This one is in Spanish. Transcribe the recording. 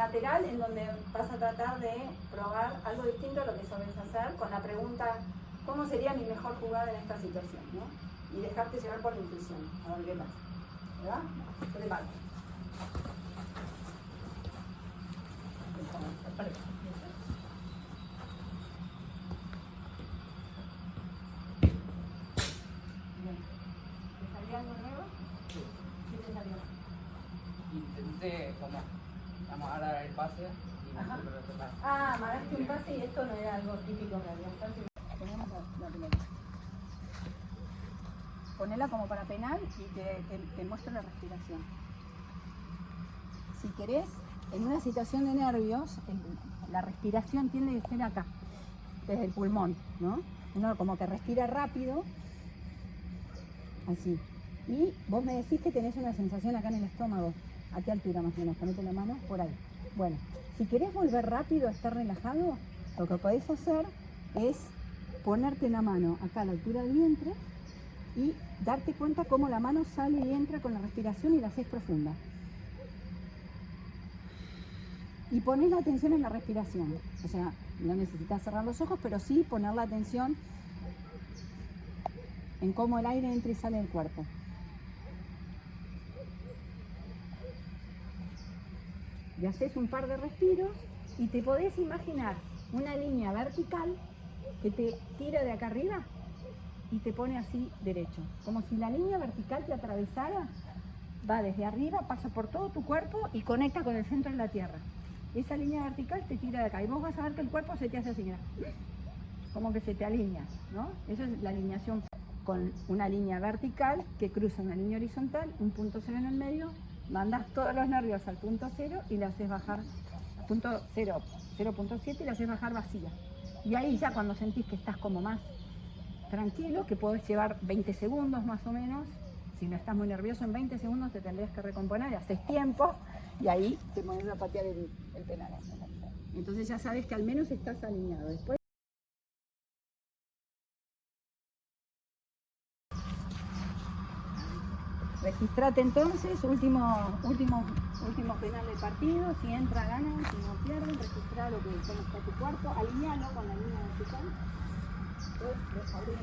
lateral en donde vas a tratar de probar algo distinto a lo que sabes hacer con la pregunta ¿cómo sería mi mejor jugada en esta situación? ¿no? Y dejarte llevar por la intuición, a ver qué pasa. ¿Verdad? Bien. ¿Te salió algo nuevo? Sí. ¿Qué te salió? Intenté como vamos a dar el pase y lo. Ah, mandaste un pase y esto no era algo típico realidad. Ponemos la, la pelota. Ponela como para penal y te, te, te muestro la respiración. Si querés, en una situación de nervios, la respiración tiende a ser acá, desde el pulmón, ¿no? Uno como que respira rápido, así. Y vos me decís que tenés una sensación acá en el estómago. ¿A qué altura más o menos? Ponete la mano por ahí. Bueno, si querés volver rápido a estar relajado, lo que podés hacer es ponerte la mano acá a la altura del vientre y darte cuenta cómo la mano sale y entra con la respiración y la haces profunda. Y pones la atención en la respiración. O sea, no necesitas cerrar los ojos, pero sí poner la atención en cómo el aire entra y sale del cuerpo. Y haces un par de respiros y te podés imaginar una línea vertical que te tira de acá arriba y te pone así derecho. Como si la línea vertical te atravesara, va desde arriba, pasa por todo tu cuerpo y conecta con el centro de la tierra. Esa línea vertical te tira de acá y vos vas a ver que el cuerpo se te hace así, como que se te alinea, ¿no? Eso es la alineación con una línea vertical que cruza una línea horizontal, un punto cero en el medio, mandas todos los nervios al punto cero y la haces bajar, punto cero, 0.7 y la haces bajar vacía. Y ahí ya cuando sentís que estás como más tranquilo, que podés llevar 20 segundos más o menos, si no estás muy nervioso en 20 segundos te tendrías que recomponer, haces tiempo y ahí te pones a patear el, el penal. Entonces ya sabes que al menos estás alineado. Después Registrate entonces, último, último, último penal del partido, si entra ganan, si no pierden, registra lo que cómo está tu cuerpo, alinealo con la línea vertical. Después, abrir.